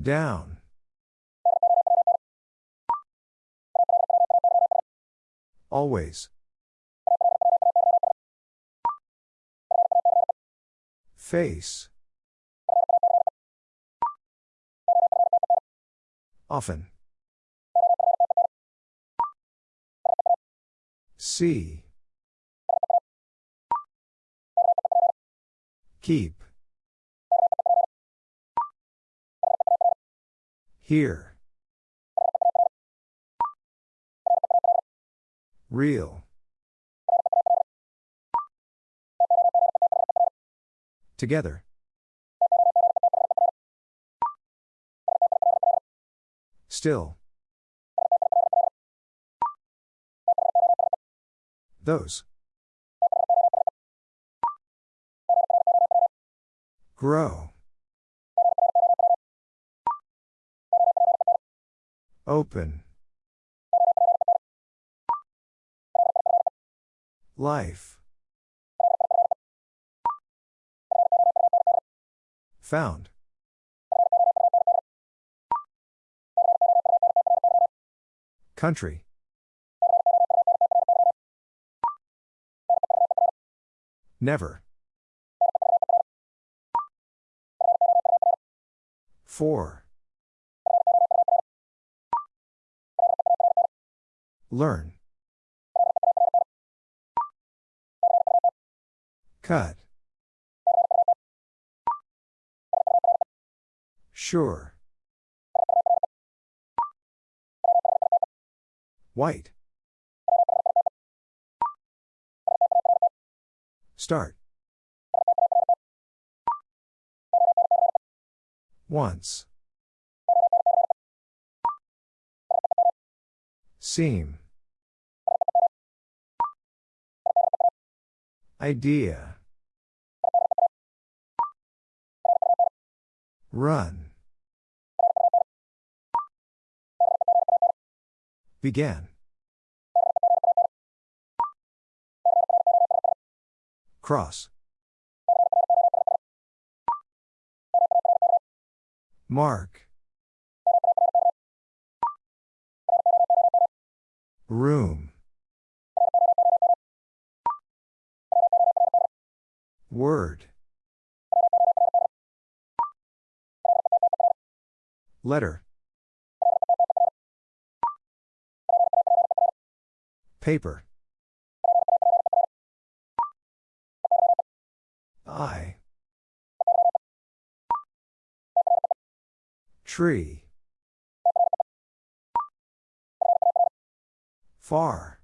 Down. Always. Face. Often. See. Keep. Here. Real. Together. Still. Those. Grow. Open. Life. Found. Country. Never. Four. Learn. Cut. Sure. White. Start. Once. Seem. Idea. Run. Began. Cross. Mark. Room. Word. Letter. Paper. I. Tree. Far.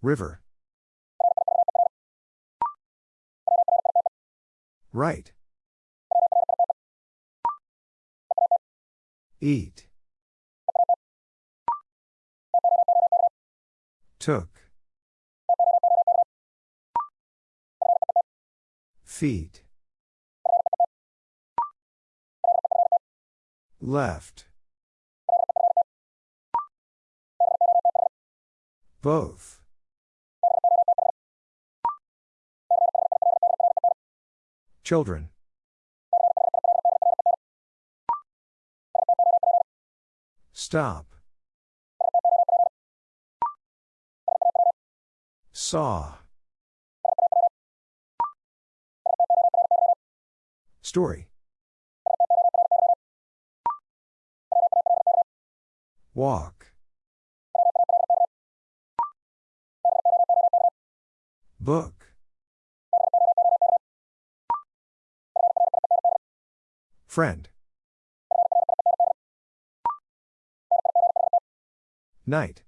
River. Right. Eat. Took. Feet. Left. Both. Children. Stop. Saw. Story. Walk. Book. Friend. Night.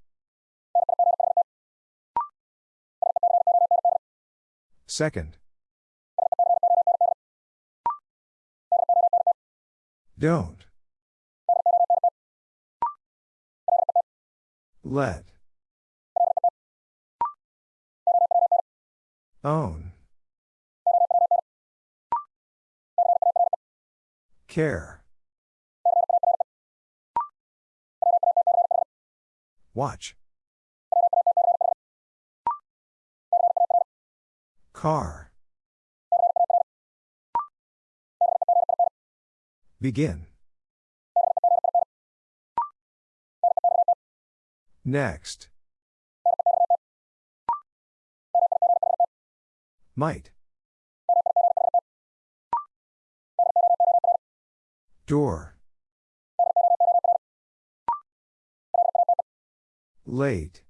Second. Don't. Let. Own. Care. Watch. Car. Begin. Next. Might. Door. Late.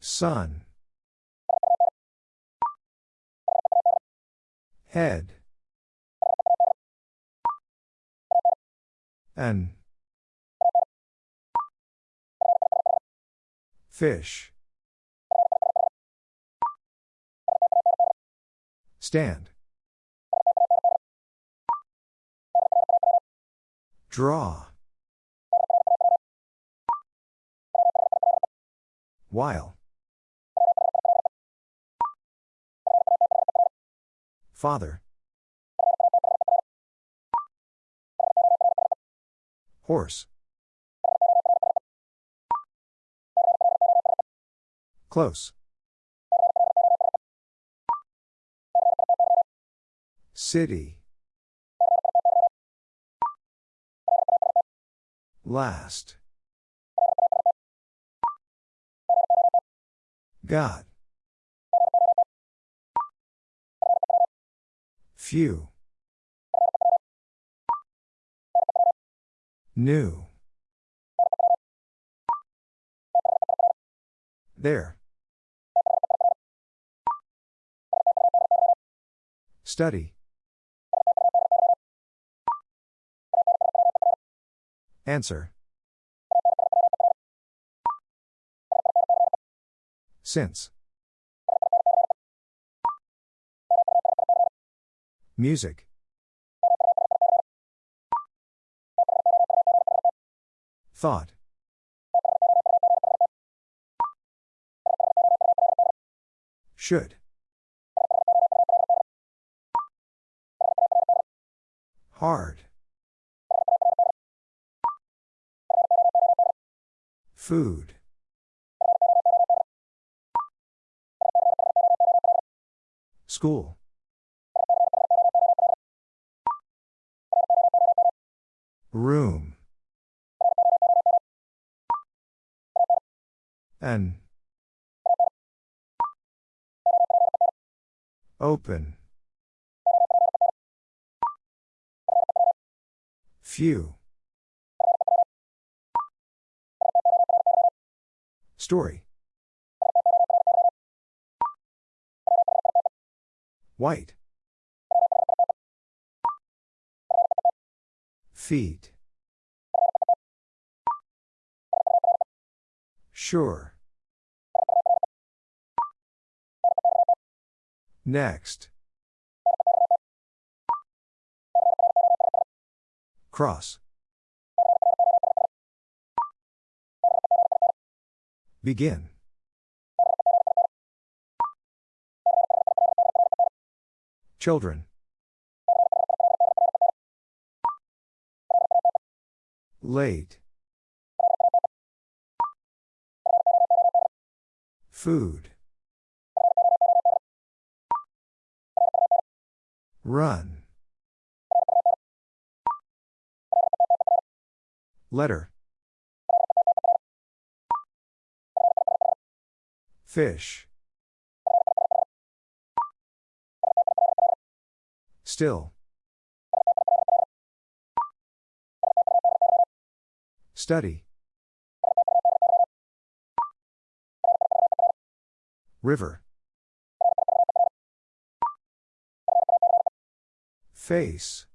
Sun. Head. An. Fish. Stand. Draw. While. Father. Horse. Close. City. Last. God. Few. New. There. Study. Answer. Since. Music. Thought. Should. Hard. Food. School. Room. An. Open. Few. Story. White. Feet. Sure. Next. Cross. Begin. Children. Late. Food. Run. Letter. Fish. Still. Study. River. Face.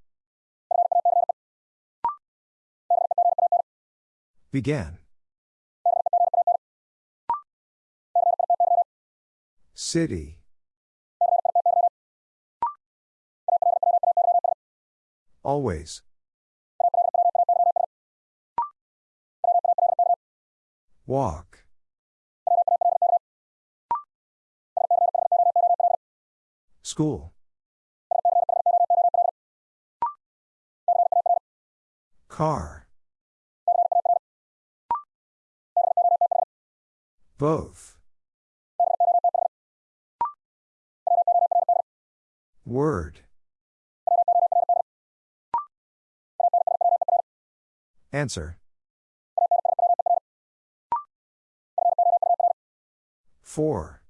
Began. City. Always. Walk. School. Car. Both. Word. Answer. 4.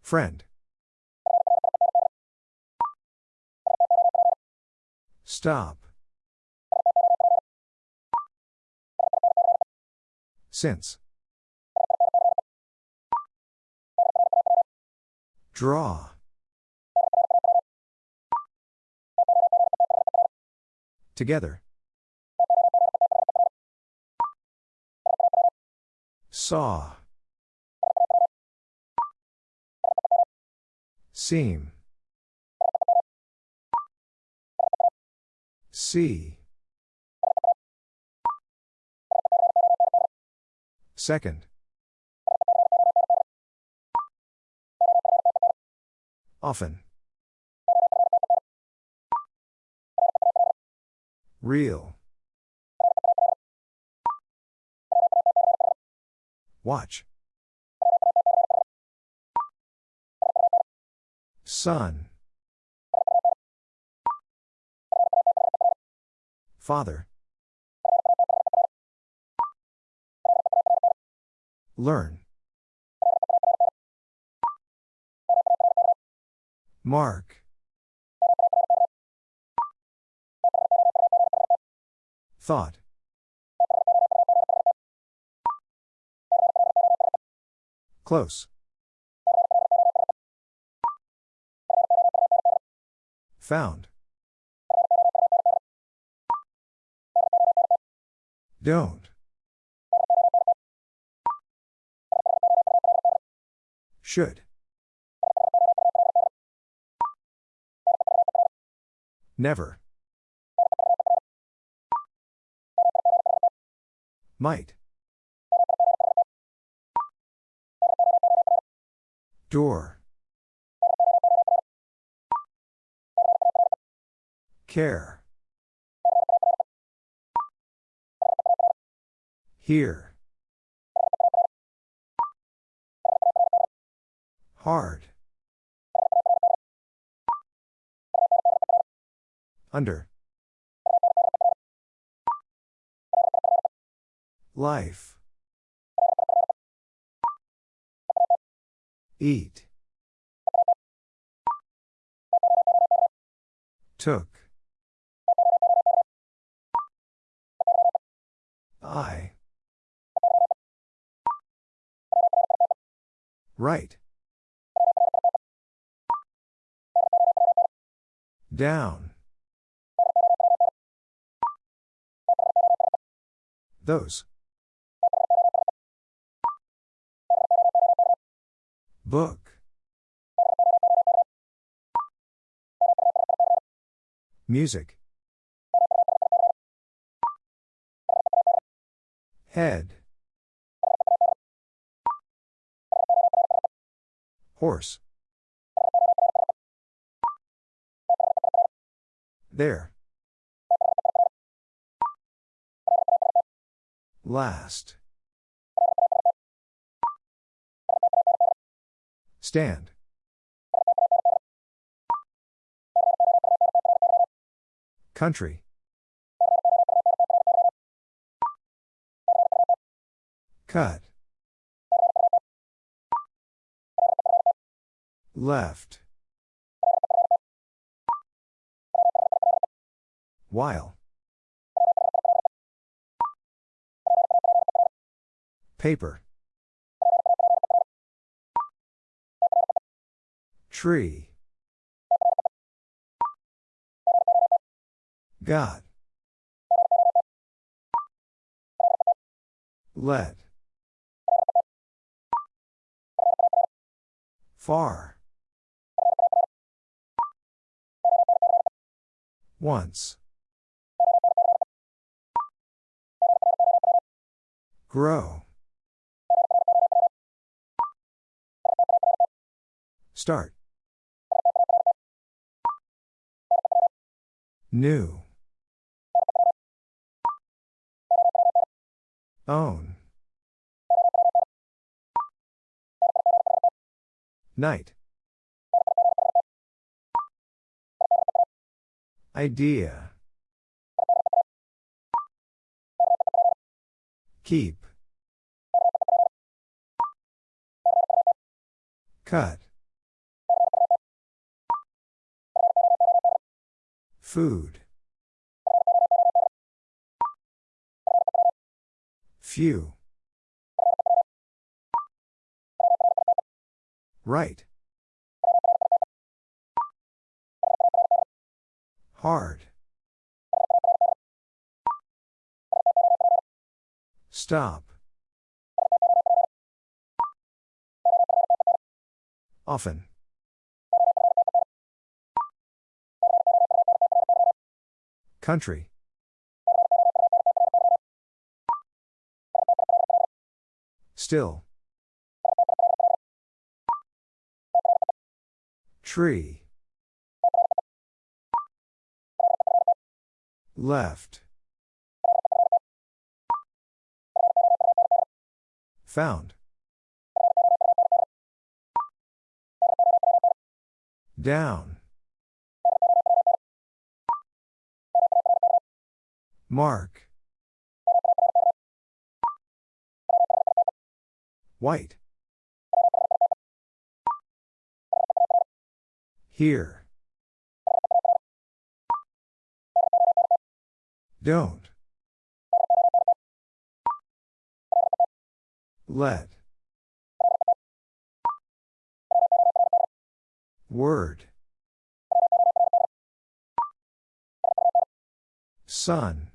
Friend. Stop. Since. Draw. Together. Saw. Seem. See. Second. Often. Real. Watch. Sun. Father. Learn. Mark. Thought. Close. Found. Don't. Should. Never. Might. Door. Care. Here. Hard. Under. Life. Eat. Took. I. Right. Down. Those. Book. Music. Head. Horse. There. Last. Stand. Country. Cut. Left. While. Paper. Tree. God. Let. Far. Once. Grow. Start. New. Own. Night. Idea. Keep. Cut. Food. Few. Right. Hard. Stop. Often. Country. Still. Tree. Left. Found. Down. Mark. White. Here. Don't. Let. Word. Sun.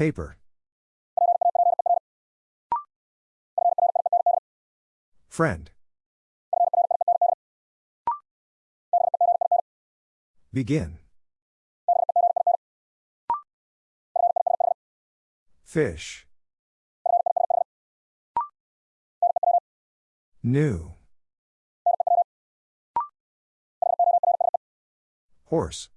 Paper. Friend. Begin. Fish. New. Horse.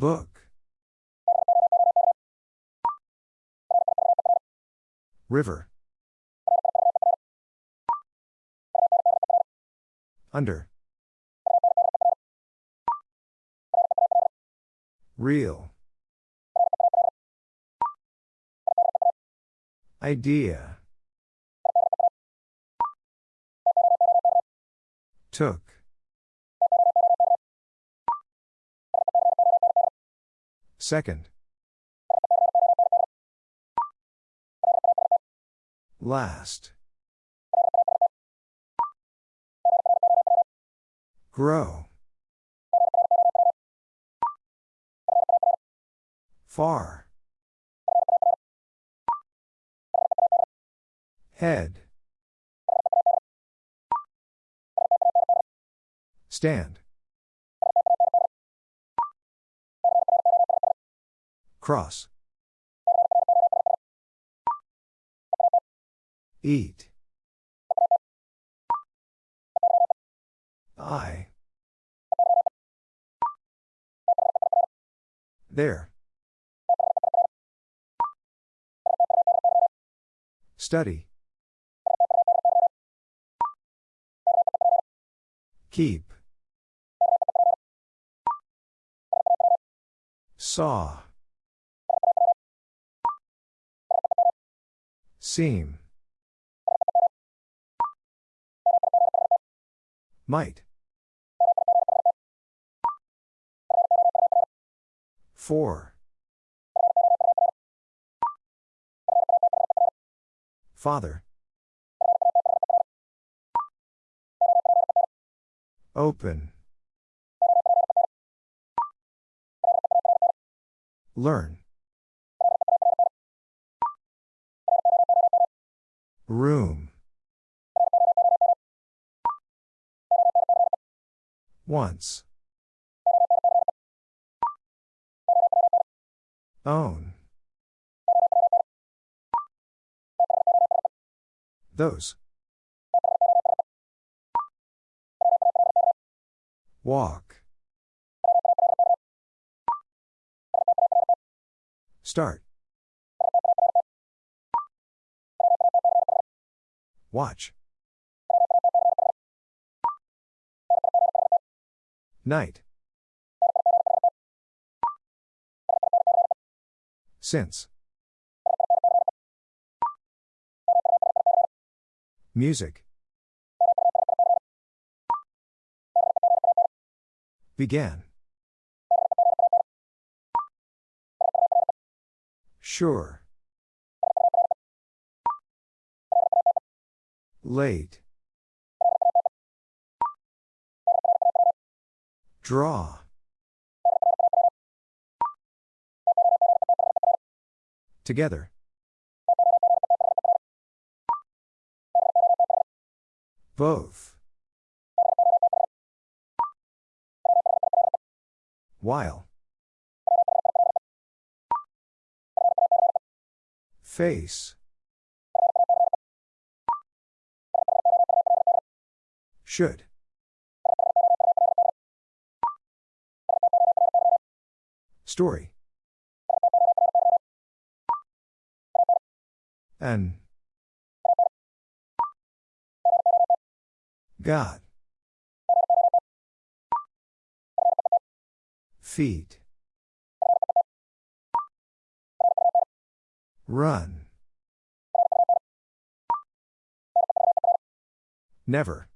Book. River. Under. Real. Idea. Took. Second. Last. Grow. Far. Head. Stand. Cross. Eat. I. There. Study. Keep. Saw. Seem. Might. Four. Father. Open. Learn. Room. Once. Own. Those. Walk. Start. Watch. Night. Since. Music. Began. Sure. Late. Draw. Together. Both. While. Face. Should. Story. An. God. Feet. Run. Never.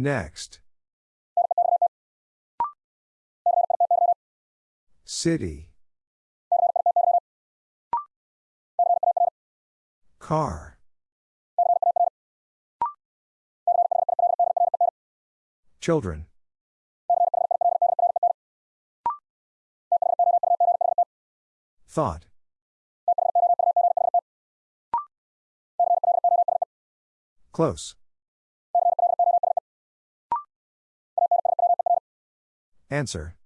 Next. City. Car. Children. Thought. Close. Answer.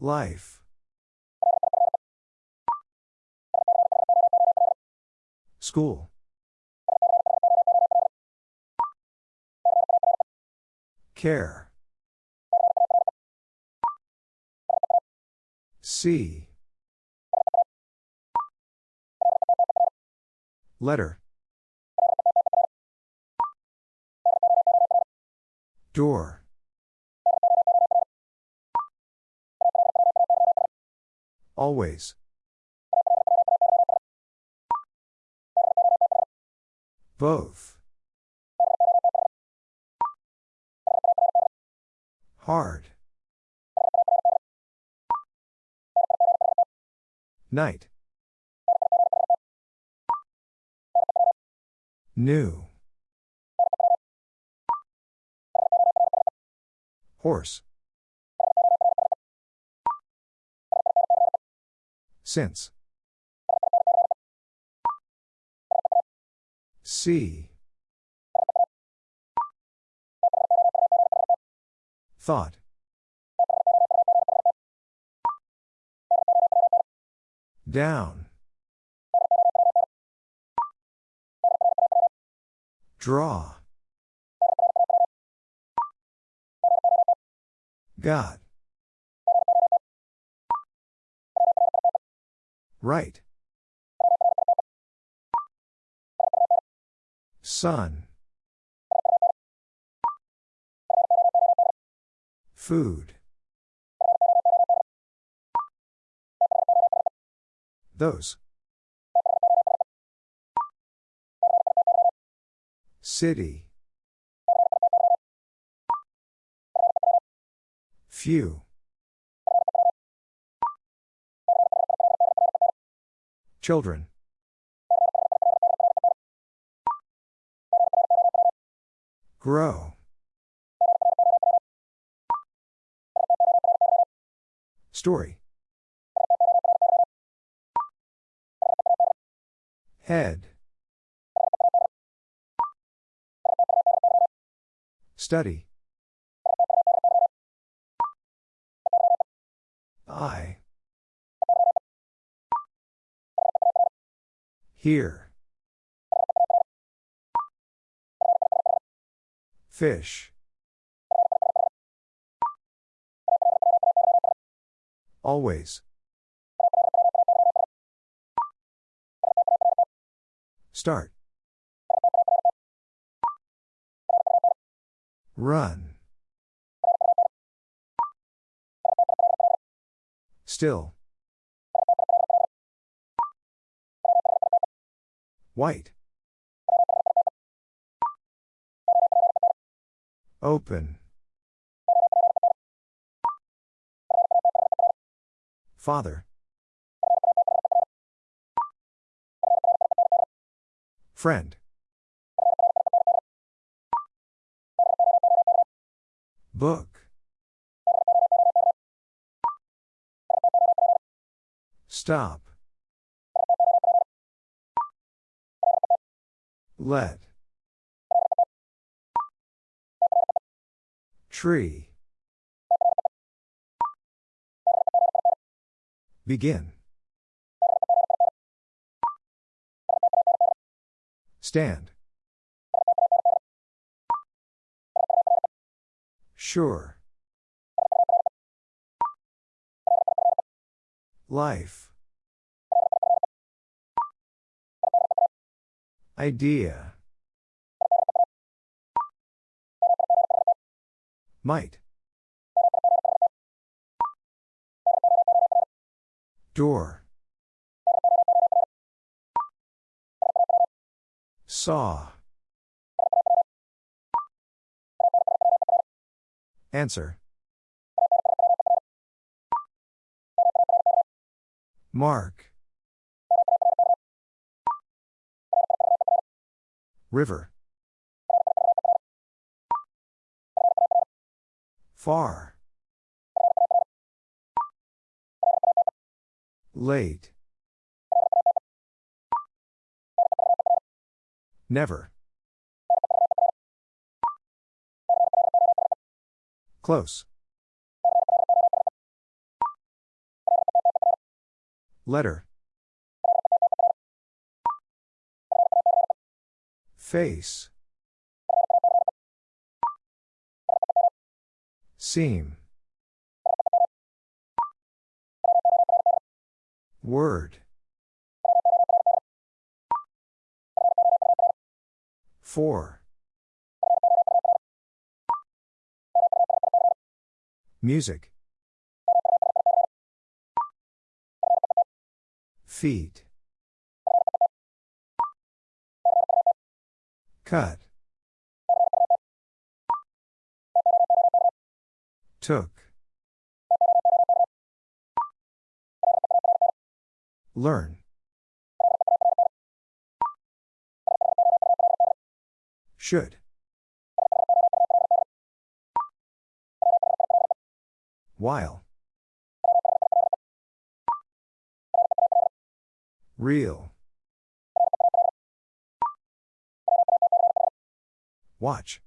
Life. School. Care. See. Letter. Door. Always. Both. Hard. Night. New. Horse. Since. See. Thought. Down. Draw. God. Right. Sun. Food. Those. City. Few. Children. Grow. Story. Head. Study. I. Here. Fish. Always. Start. Run. Still. White. Open. Father. Friend. Book. Stop. Let. Tree. Begin. Stand. Sure. Life. Idea. Might. Door. Saw. Answer. Mark. River. Far. Late. Never. Close. Letter. Face. Seem. Word. Four. Music. Feet. Cut. Took. Learn. Should. While. Real. Watch.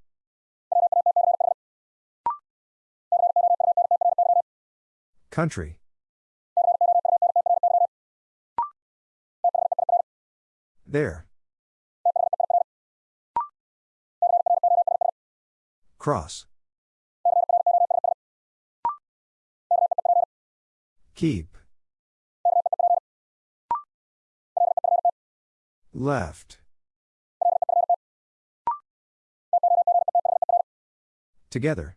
Country. There. Cross. Keep. Left. Together.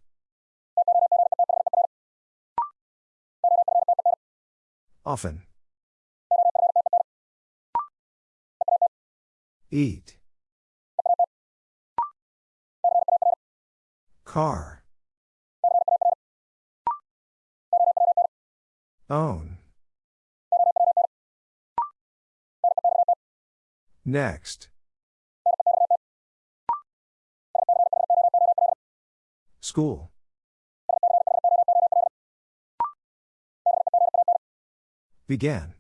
Often. Eat. Car. Own. Next. School. Began.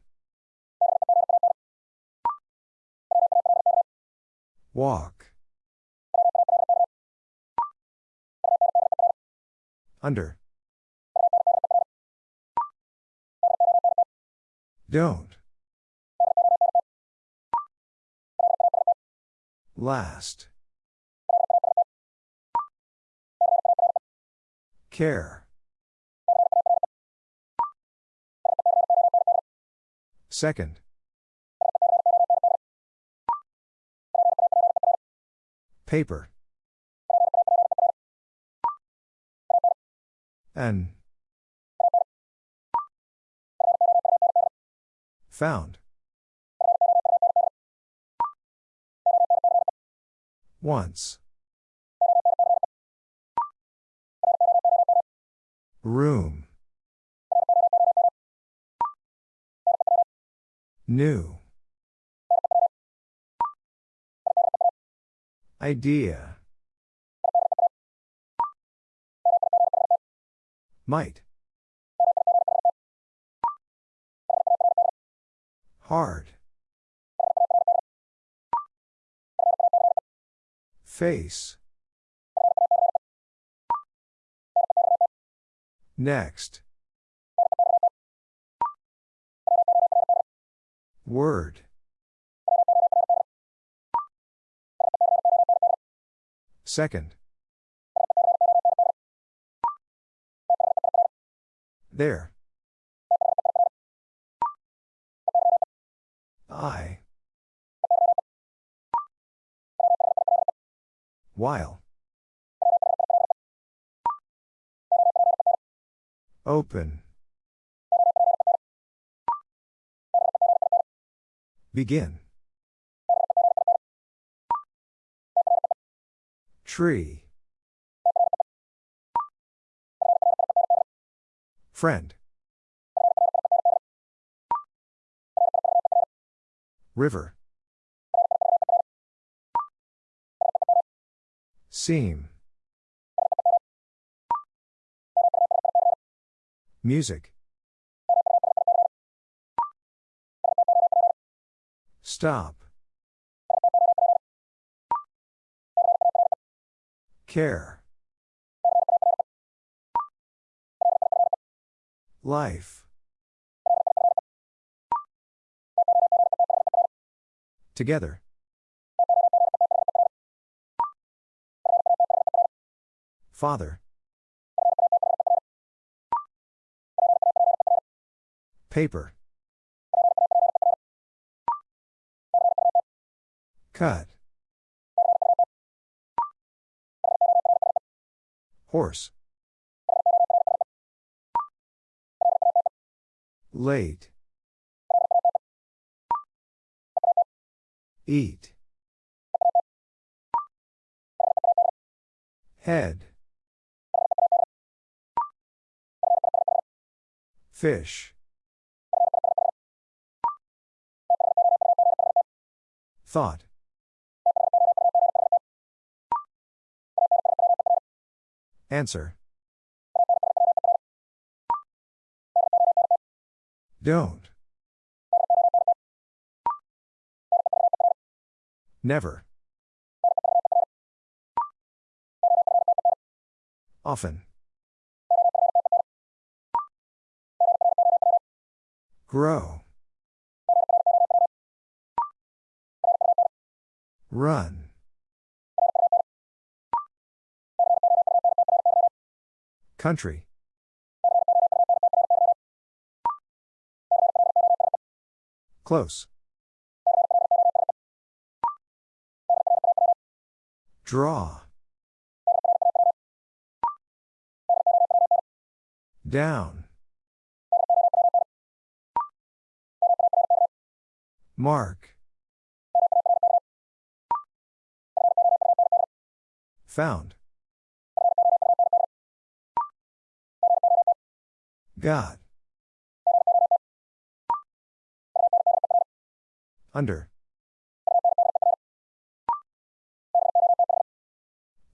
Walk. Under. Don't. Last. Care. Second. Paper. An. Found. Once. Room. New. Idea. Might. Hard. Face. Next. Word. Second. There. I. While. Open. Begin. Tree. Friend. River. Seem. Music. Stop. Care. Life. Together. Father. Paper. Cut. Horse. Late. Eat. Head. Fish. Thought. Answer. Don't. Never. Often. Grow. Run. Country. Close. Draw. Down. Mark. Found. Got. Under.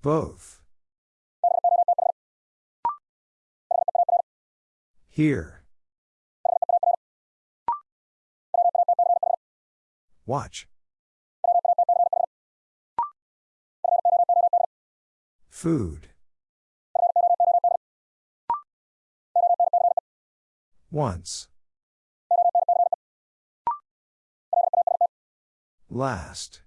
Both. Here. Watch. Food. Once. Last.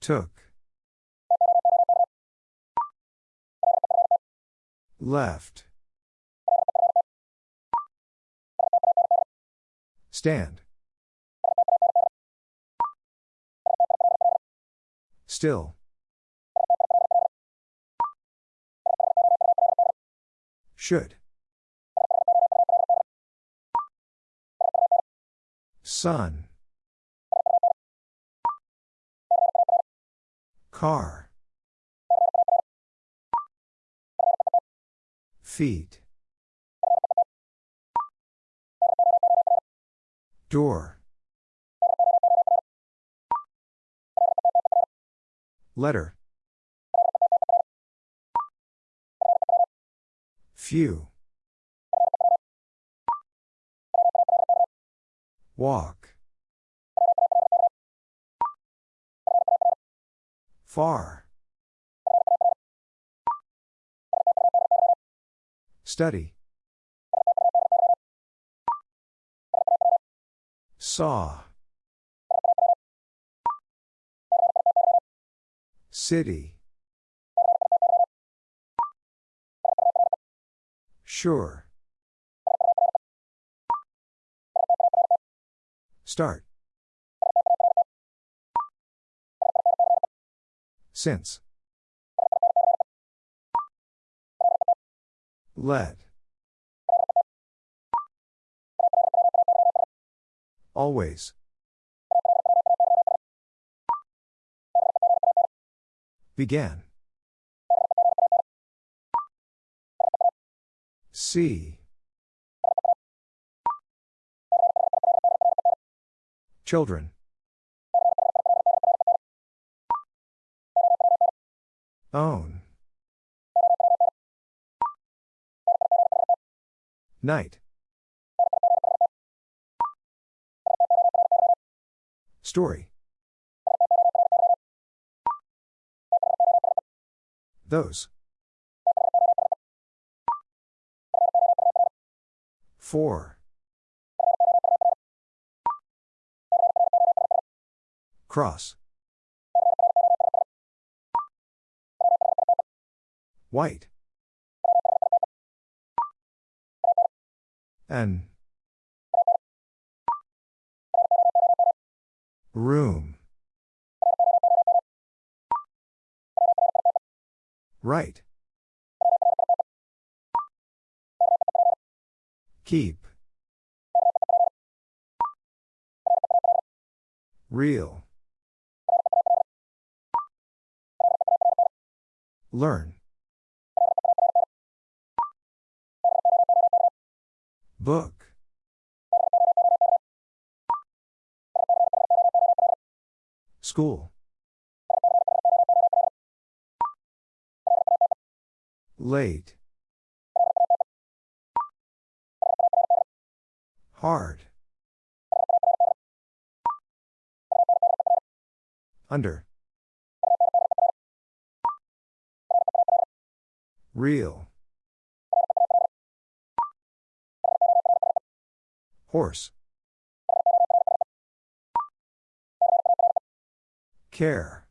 Took. Left. Stand. Still. Should. Sun. Car. Feet. Door. Letter. Few. Walk. Far. Study. Saw. City. Sure. Start. Since. Let. Always. Began. See. Children. Own. Night. Story. Those. Four. Cross. White. N. Room. Right. Keep. Real. Learn. Book. School. Late. Hard. Under. Real. Horse. Care.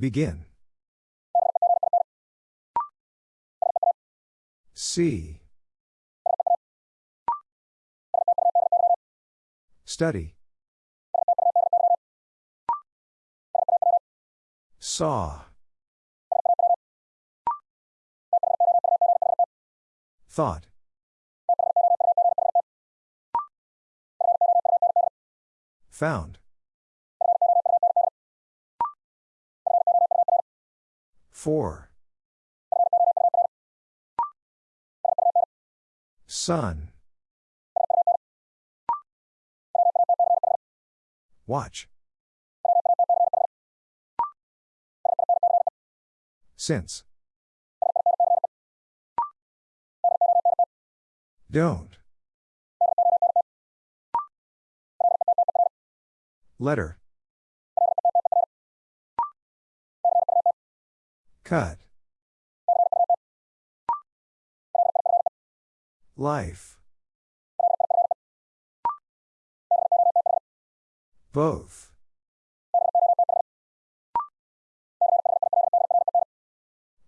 Begin. See. Study. Saw. Thought. Found. Four. Sun. Watch. Since. Don't. Letter. Cut. Life. Both.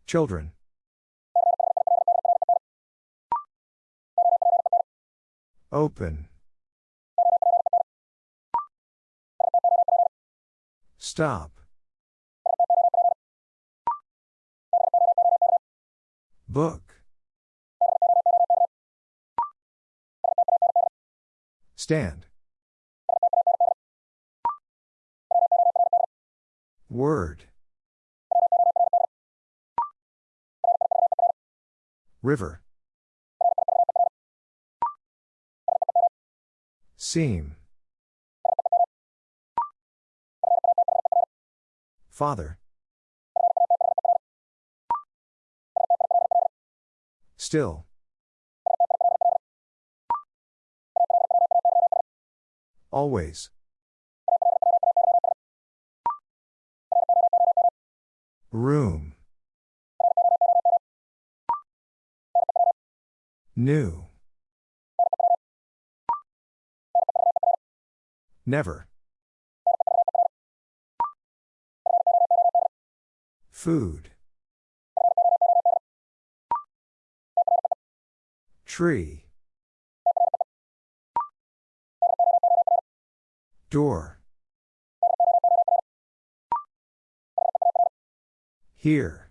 Children. Open. Stop. Book. Stand. Word. River. Seem. Father. Still. Always. Room. New. Never. Food. Tree. Door. Here.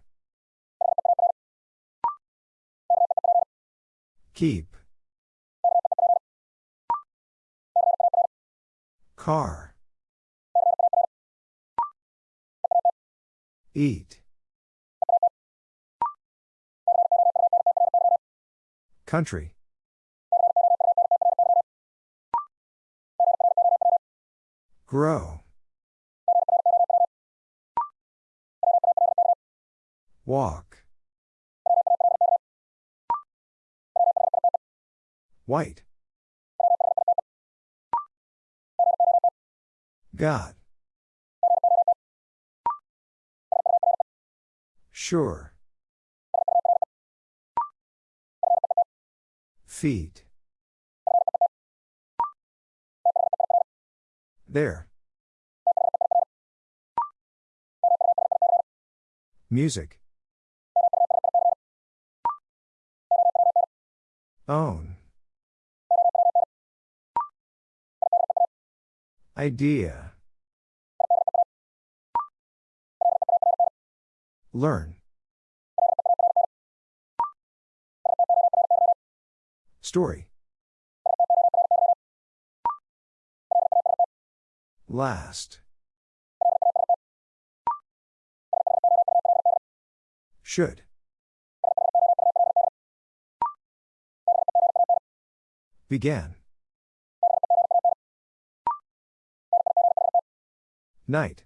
Keep. Car. Eat. Country. Grow. Walk. White. God. Sure. Feet. There. Music. Own. Idea. Learn. Story. Last. Should. Began. Night.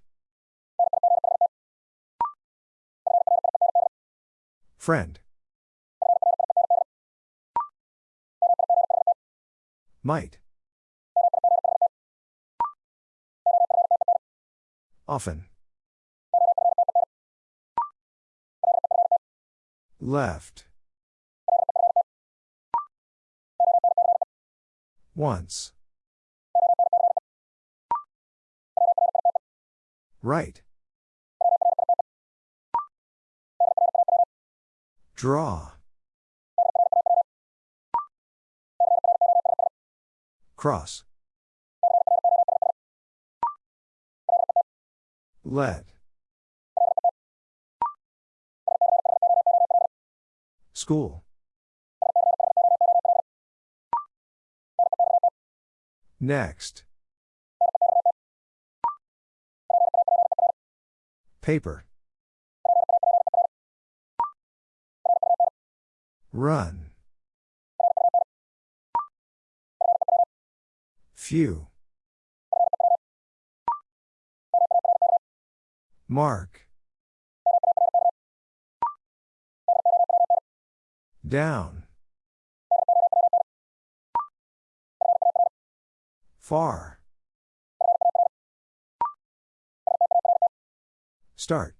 Friend. Might. Often. Left. Once. Right. Draw. Cross. Let. School. Next. Paper. Run. Few. Mark. Down. Far. Start.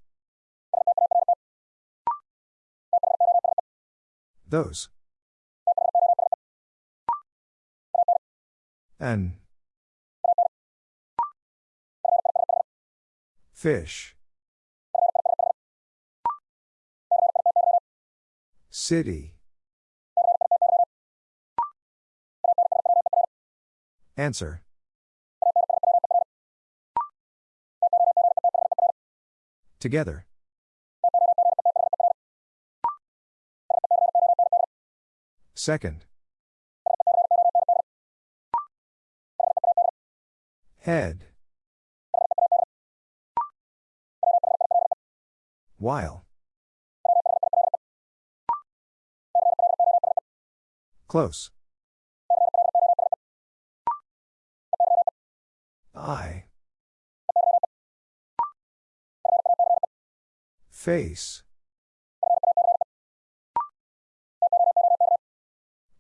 Those. And. Fish. City. Answer. Together. Second. Head. While. Close. I. Face.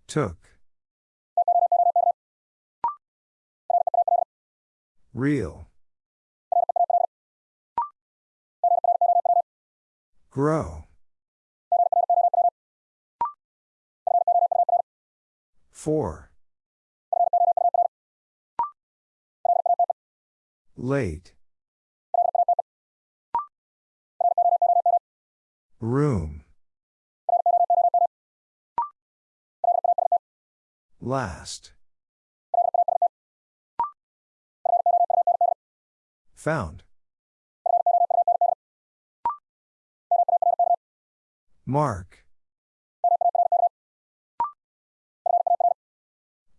Took. Real. Grow. Four. Late. Room. Last. Found. Mark.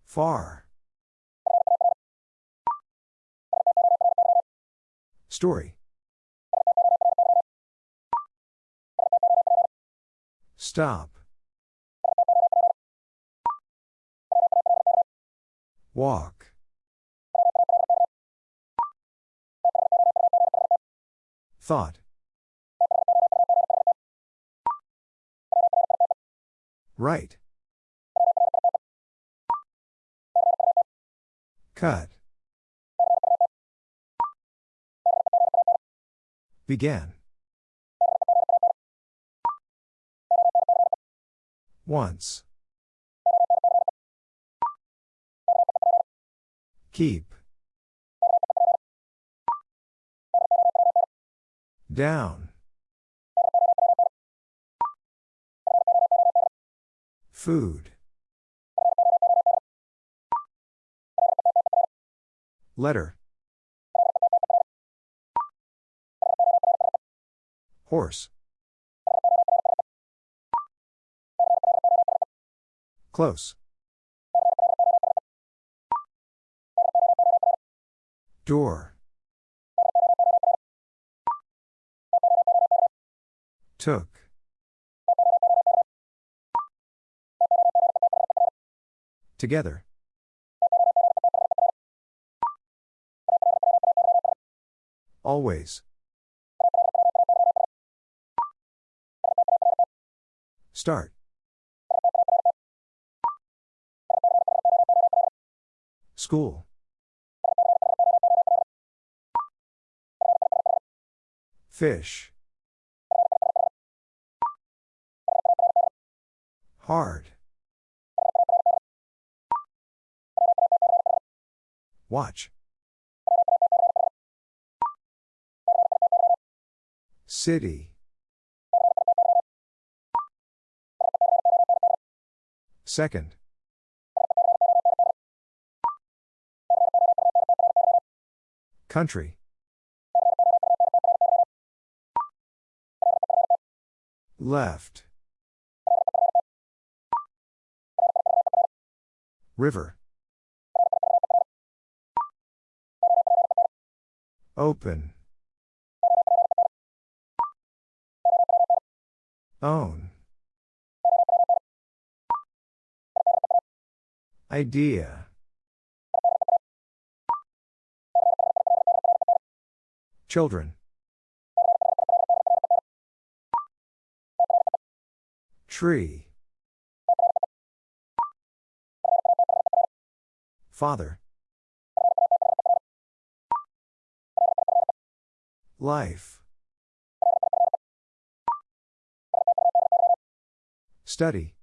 Far. Story. Stop. Walk. Thought. Right. Cut. Began. Once. Keep. Down. Food. Letter. Horse. Close. Door. Took. Together. Always. Start. School. Fish. Hard. Watch. City. Second. Country. Left. River. Open. Own. Idea. Children. Tree. Father. Life. Study.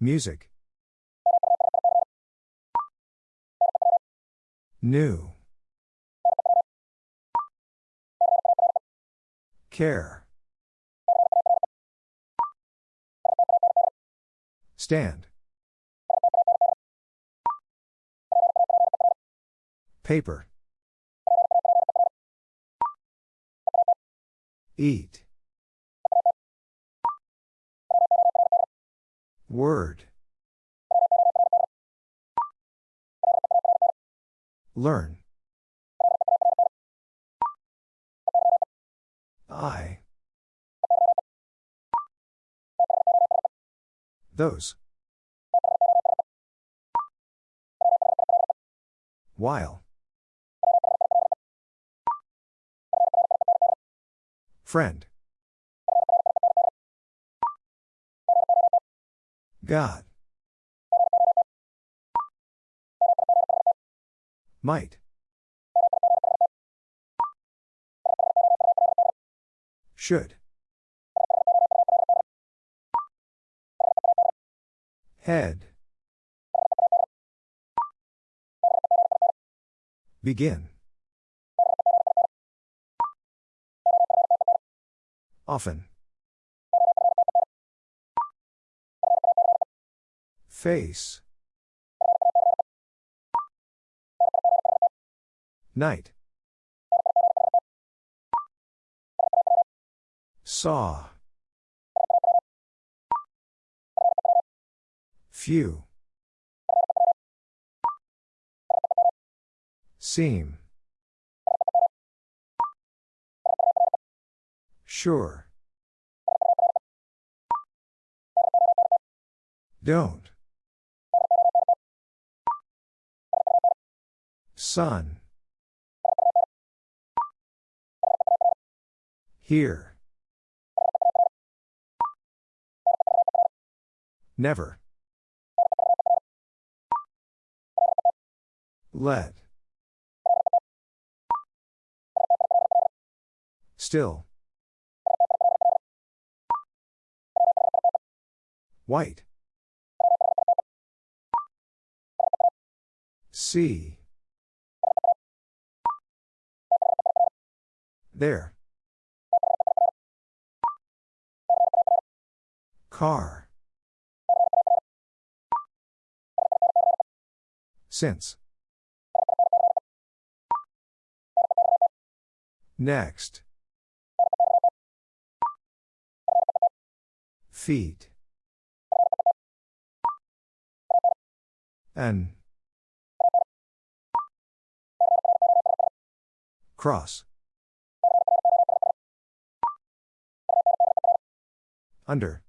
Music. New. Care. Stand. Paper. Eat. Word. Learn. I. Those. While. Friend. God. Might. Should. Head. Begin. Often. Face. Night. Saw. Few. Seem. Sure. Don't. Sun. Here. Never. Let. Still. White. See. There. Car. Since. Next. Feet. An. Cross. Under.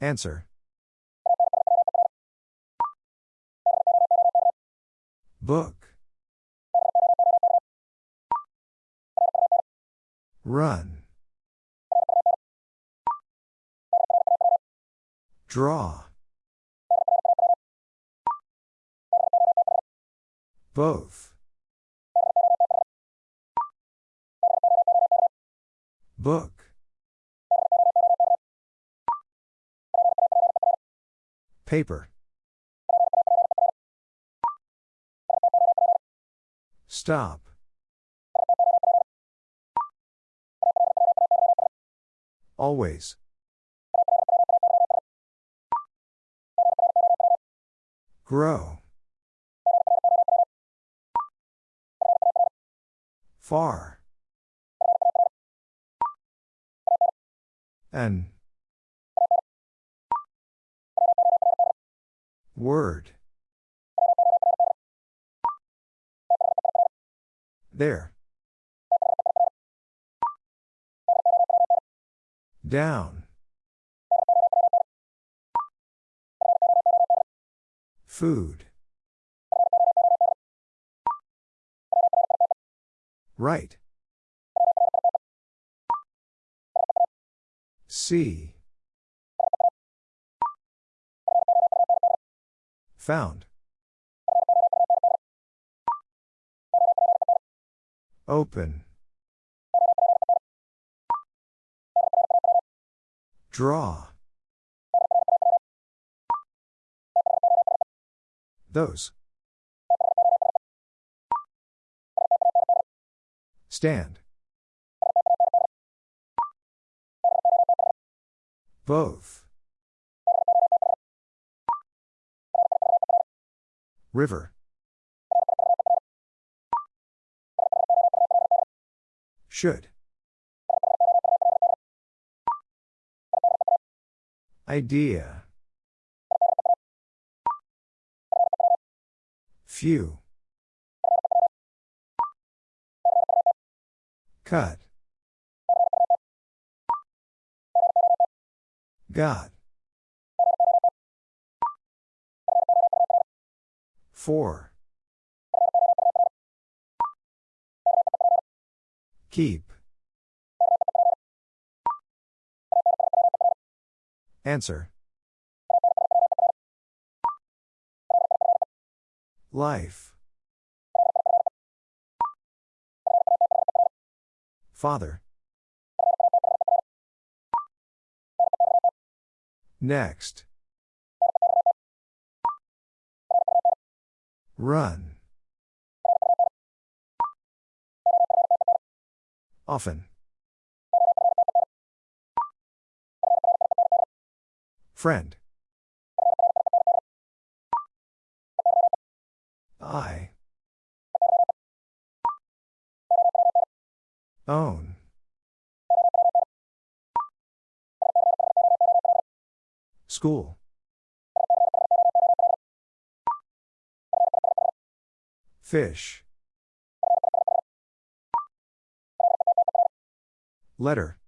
Answer. Book. Run. Draw. Both. Book. Paper. Stop. Always. Grow. Far. An. Word. There. Down. Food. Right. See. Found. Open. Draw. Those. Stand. Both. River. Should. Idea. Few. Cut. Got. Four. Keep. Answer. Life. Father. Next. Run. Often. Friend. I. Own. School. Fish. Letter.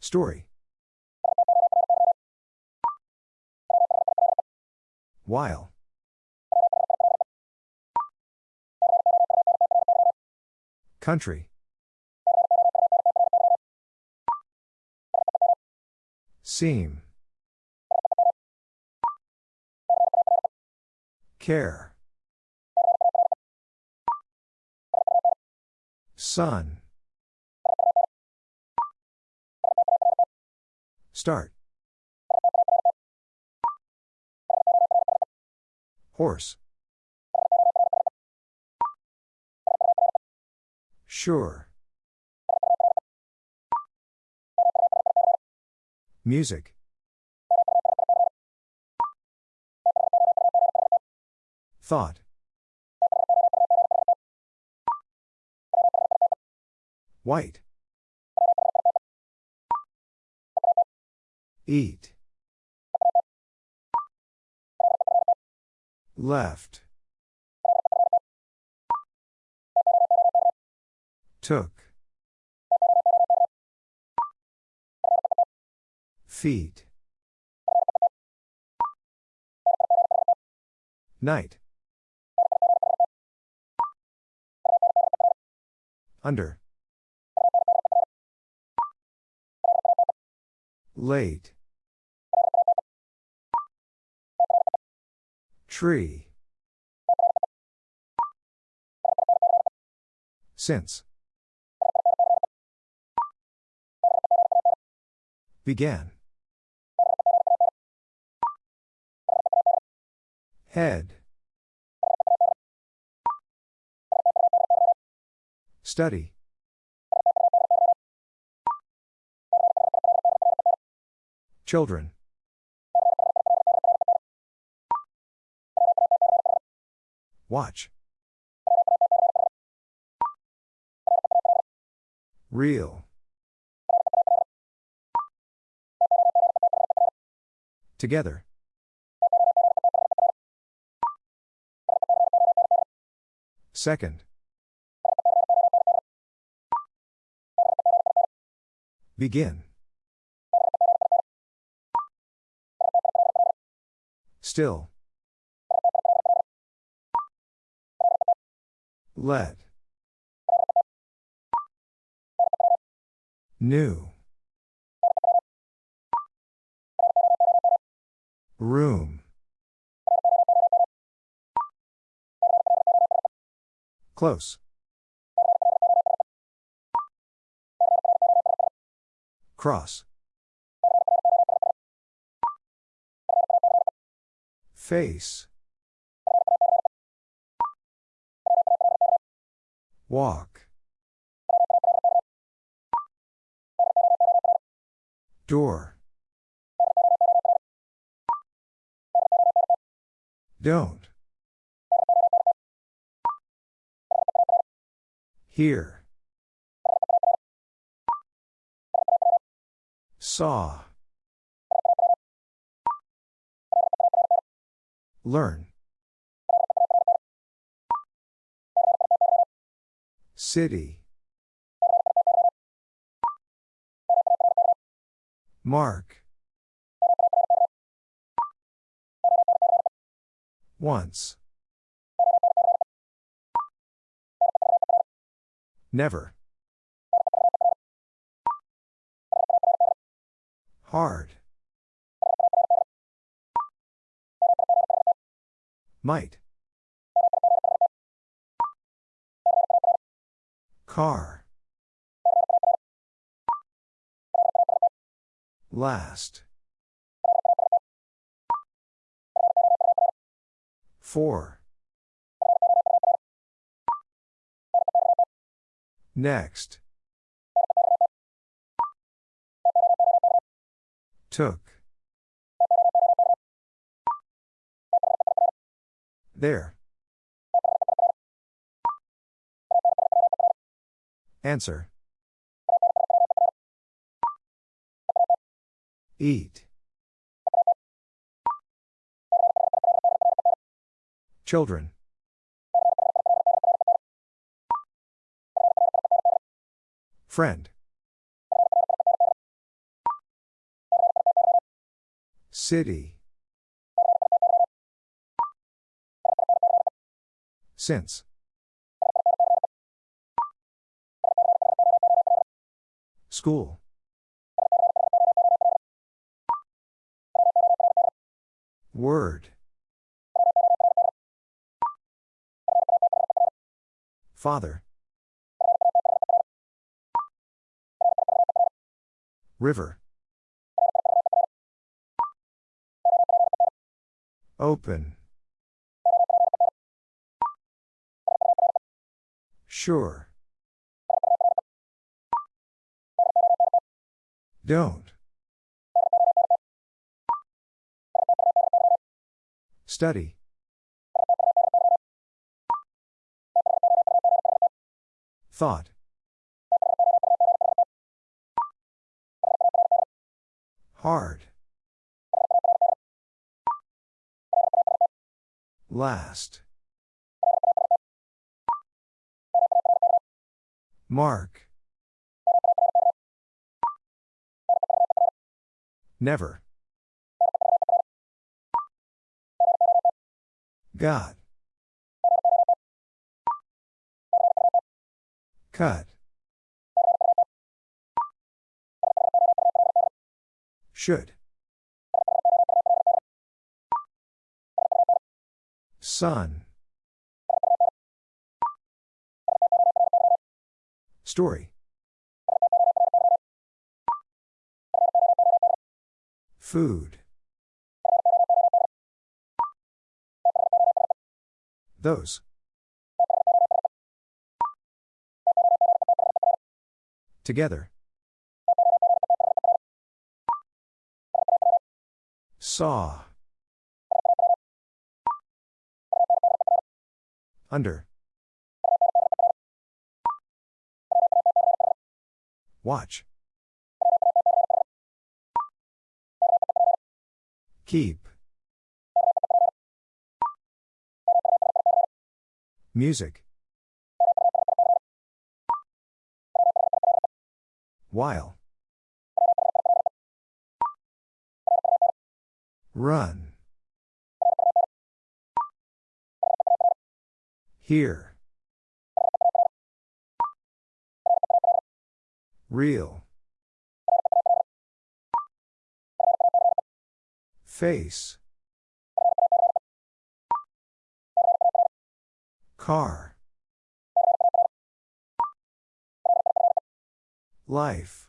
Story. While. Country. Seem. Care. Sun. Start. Horse. Sure. Music. Thought. White. Eat. Left. Took. Feet. Night. Under. Late. Tree. Since. Began. Head. Study. Children. Watch. Real. Together. Second. Begin. Still. Let. New. Room. Close. Cross. Face. Walk. Door. Don't. Here. Saw. Learn. City. Mark. Once. Never. Hard. Might. Car. Last. Four. Next. Took. There. Answer. Eat. Children. Friend. City. Since. School. Word. Father. River. Open. Sure. Don't. Study. Thought. Hard. Last. Mark. Never. God. Cut. Should. Sun. Story. Food. Those. Together. Saw. Under. Watch. Keep. Music. While. Run. Here. Real. Face. Car. Life.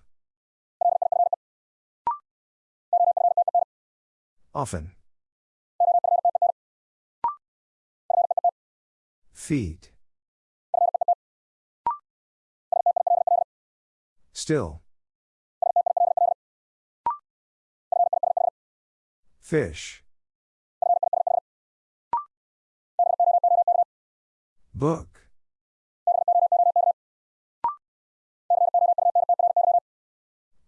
Often. Feet. Still. Fish. Book.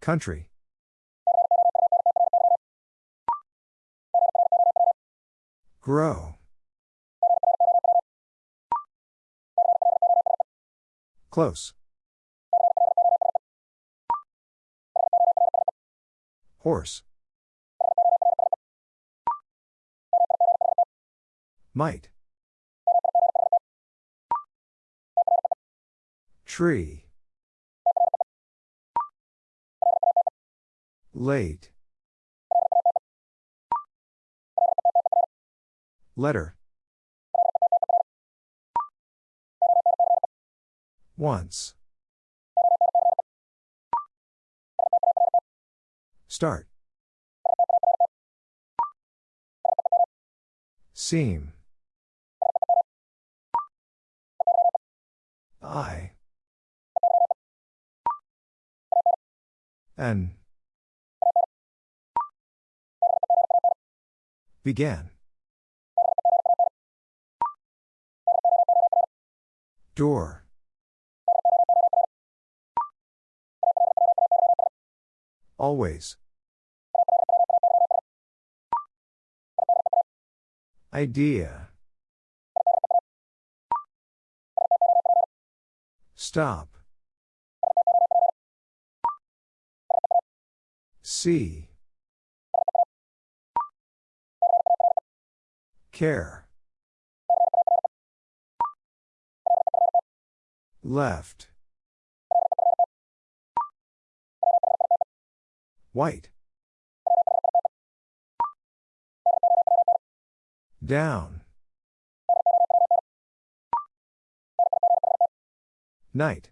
Country. Grow. Close. Horse. Might. Tree. Late. Letter. Once. Start. Seem. I. N. Began. Door. Always. Idea. Stop. See. Care. Left. White. Down. Night.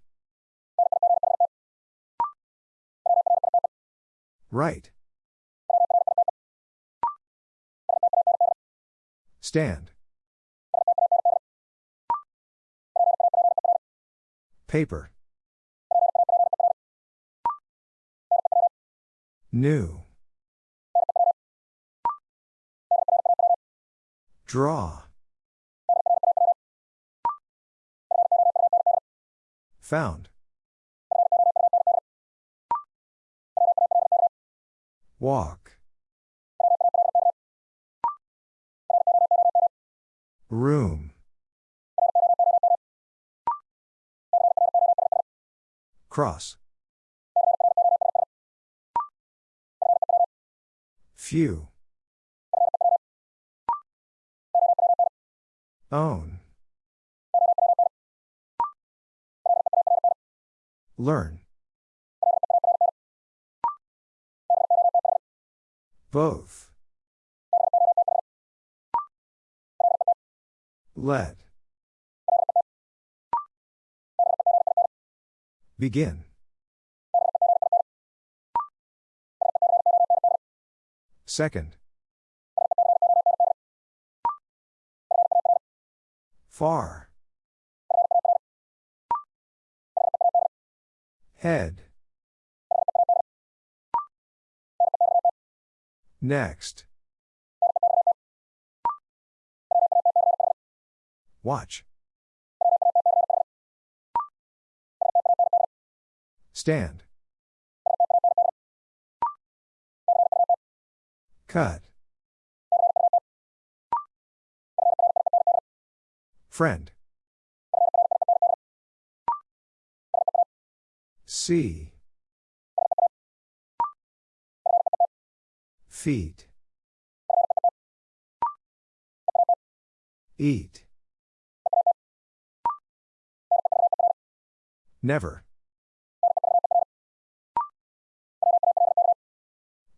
Right. Stand. Paper. New. Draw. Found. Walk. Room. Cross. Few. Own. Learn. Both. Let. Begin. Second. Far. Head. Next. Watch. Stand. Cut. Friend. See. Feet. Eat. Never.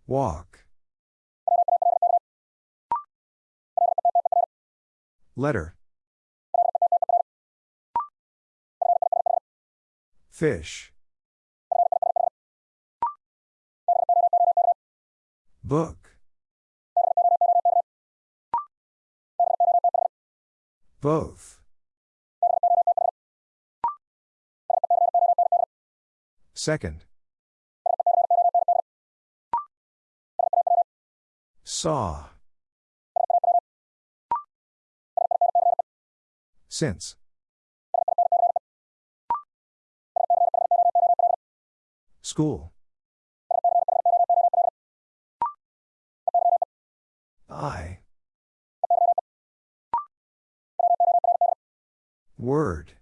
Walk. Letter. Fish. Book. Both. Second. Saw. Since. School. I. Word.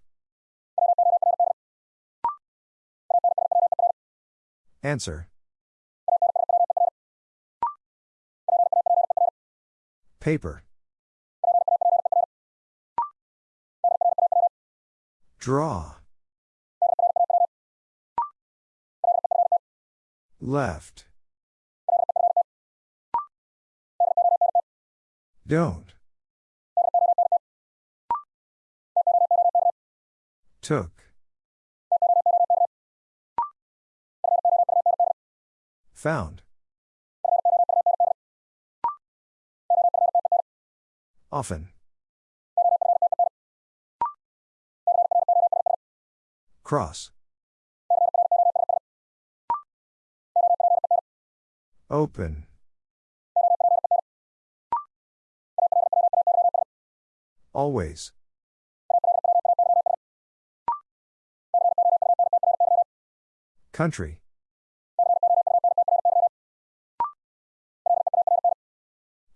Answer. Paper. Draw. Left. Don't. Took. Found. Often. Cross. Open. Always. Country.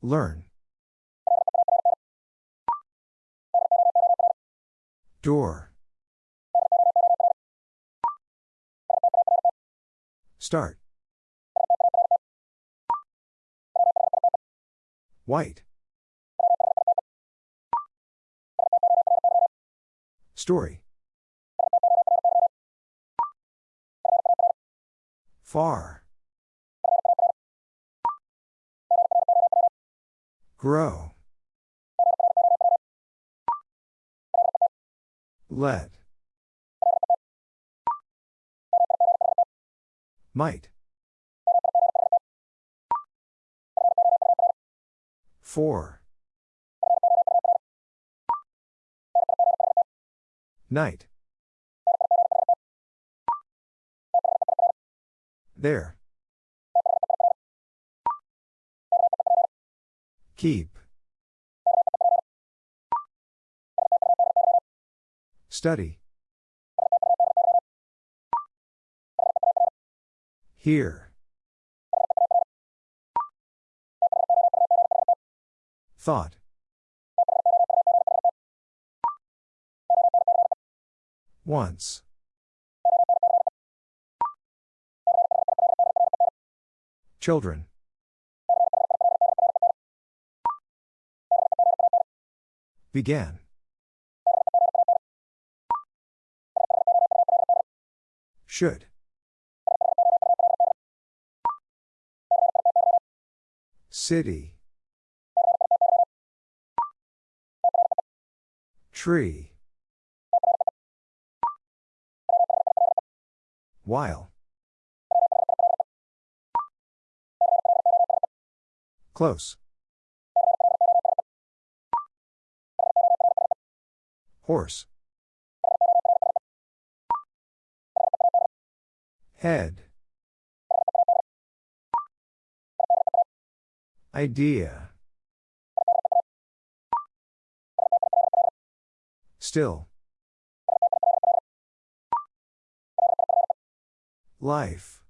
Learn. Door. Start. White. Story. Far. Grow. Let. Might. Four. Night. There. Keep. Study. Here. Thought. Once. Children. Began. Should. City. Tree. While. Close. Horse. Head. Idea. Still. Life.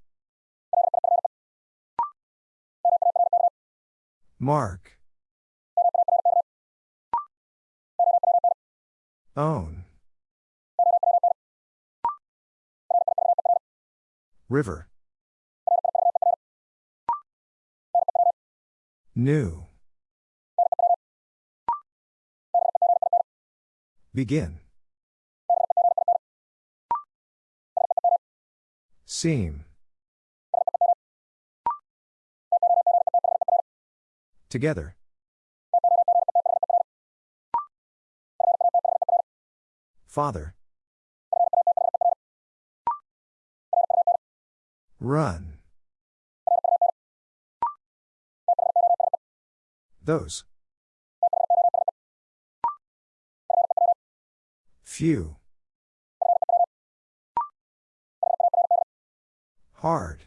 Mark. Own. River. New. Begin. Seem. Together. Father. Run. Those. Few. Hard.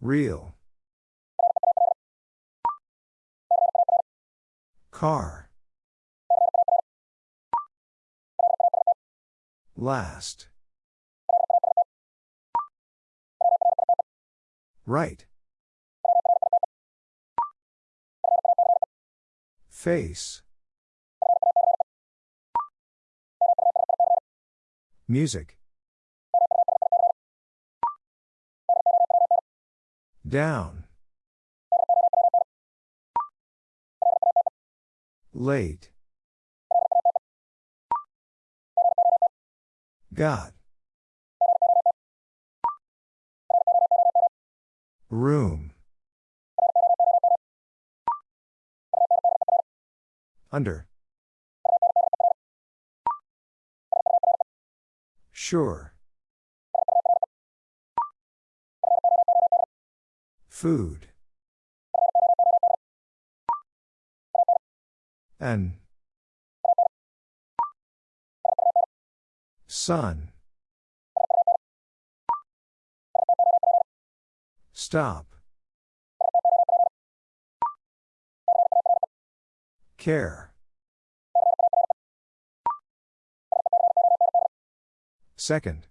Real. Car. Last. Right. Face. Music. Down. Late. Got. Room. Under. Sure. Food. An. Sun. Stop. Care. Second.